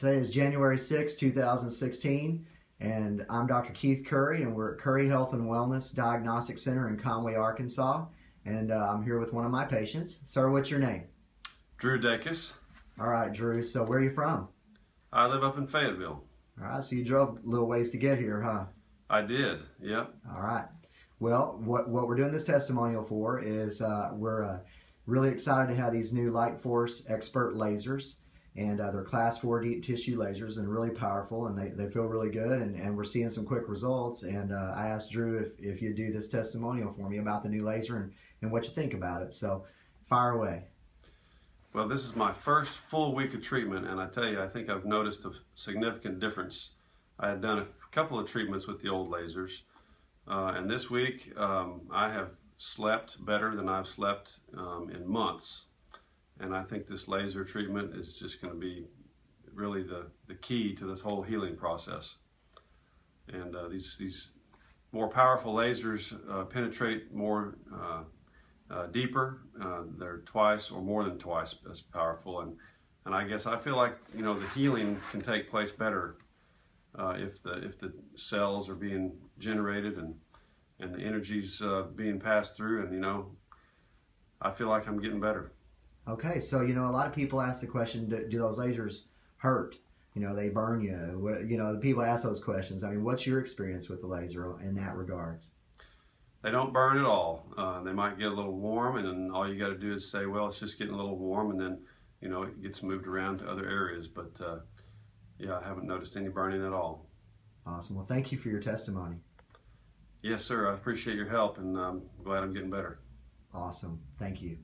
Today is January 6, 2016, and I'm Dr. Keith Curry, and we're at Curry Health and Wellness Diagnostic Center in Conway, Arkansas. And uh, I'm here with one of my patients. Sir, what's your name? Drew Dacus. All right, Drew. So, where are you from? I live up in Fayetteville. All right, so you drove a little ways to get here, huh? I did, yep. All right. Well, what, what we're doing this testimonial for is uh, we're uh, really excited to have these new Lightforce Expert lasers. And uh, they're class 4 deep tissue lasers and really powerful, and they, they feel really good. And, and we're seeing some quick results. And uh, I asked Drew if, if you'd do this testimonial for me about the new laser and, and what you think about it. So, fire away. Well, this is my first full week of treatment, and I tell you, I think I've noticed a significant difference. I had done a couple of treatments with the old lasers, uh, and this week um, I have slept better than I've slept um, in months. And I think this laser treatment is just going to be really the, the key to this whole healing process. And uh, these, these more powerful lasers uh, penetrate more uh, uh deeper. Uh, they're twice or more than twice as powerful. And, and I guess I feel like, you know, the healing can take place better uh, if, the, if the cells are being generated and, and the energy's being passed through. And, you know, I feel like I'm getting better. Okay, so you know, a lot of people ask the question: Do, do those lasers hurt? You know, they burn you. You know, the people ask those questions. I mean, what's your experience with the laser in that regards? They don't burn at all. Uh, they might get a little warm, and then all you got to do is say, "Well, it's just getting a little warm," and then you know it gets moved around to other areas. But uh, yeah, I haven't noticed any burning at all. Awesome. Well, thank you for your testimony. Yes, sir. I appreciate your help, and I'm glad I'm getting better. Awesome. Thank you.